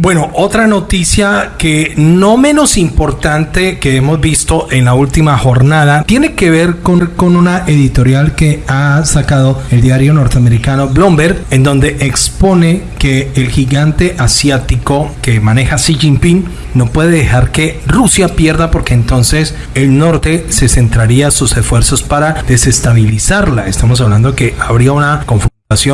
Bueno, otra noticia que no menos importante que hemos visto en la última jornada tiene que ver con, con una editorial que ha sacado el diario norteamericano Bloomberg, en donde expone que el gigante asiático que maneja Xi Jinping no puede dejar que Rusia pierda porque entonces el norte se centraría sus esfuerzos para desestabilizarla. Estamos hablando que habría una confusión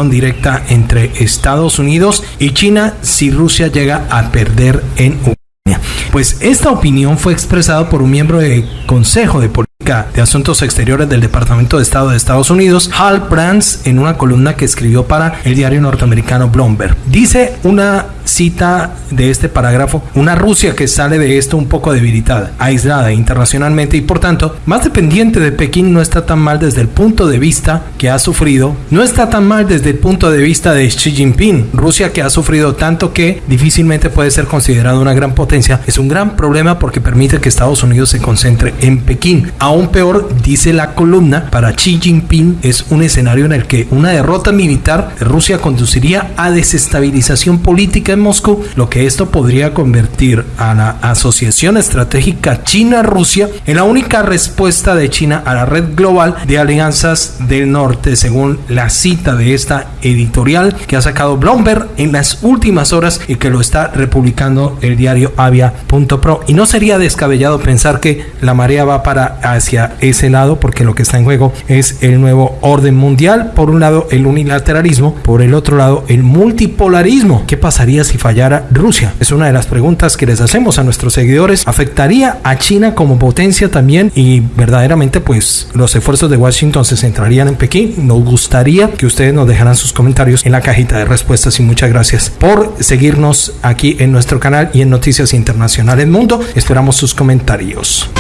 directa entre Estados Unidos y China si Rusia llega a perder en Ucrania. Pues esta opinión fue expresada por un miembro del Consejo de Política de Asuntos Exteriores del Departamento de Estado de Estados Unidos, Hal Brands, en una columna que escribió para el diario norteamericano Bloomberg. Dice una cita de este parágrafo una Rusia que sale de esto un poco debilitada, aislada internacionalmente y por tanto más dependiente de Pekín no está tan mal desde el punto de vista que ha sufrido, no está tan mal desde el punto de vista de Xi Jinping, Rusia que ha sufrido tanto que difícilmente puede ser considerada una gran potencia, es un gran problema porque permite que Estados Unidos se concentre en Pekín. Peor, dice la columna, para Xi Jinping es un escenario en el que una derrota militar de Rusia conduciría a desestabilización política en Moscú, lo que esto podría convertir a la Asociación Estratégica China-Rusia en la única respuesta de China a la red global de alianzas del norte, según la cita de esta editorial que ha sacado Bloomberg en las últimas horas y que lo está republicando el diario Avia.pro. Y no sería descabellado pensar que la marea va para hacia ese lado porque lo que está en juego es el nuevo orden mundial. Por un lado el unilateralismo, por el otro lado el multipolarismo. ¿Qué pasaría si fallara Rusia? Es una de las preguntas que les hacemos a nuestros seguidores. ¿Afectaría a China como potencia también? Y verdaderamente pues los esfuerzos de Washington se centrarían en Pekín. Nos gustaría que ustedes nos dejaran sus comentarios en la cajita de respuestas y muchas gracias por seguirnos aquí en nuestro canal y en Noticias Internacionales Mundo. Esperamos sus comentarios.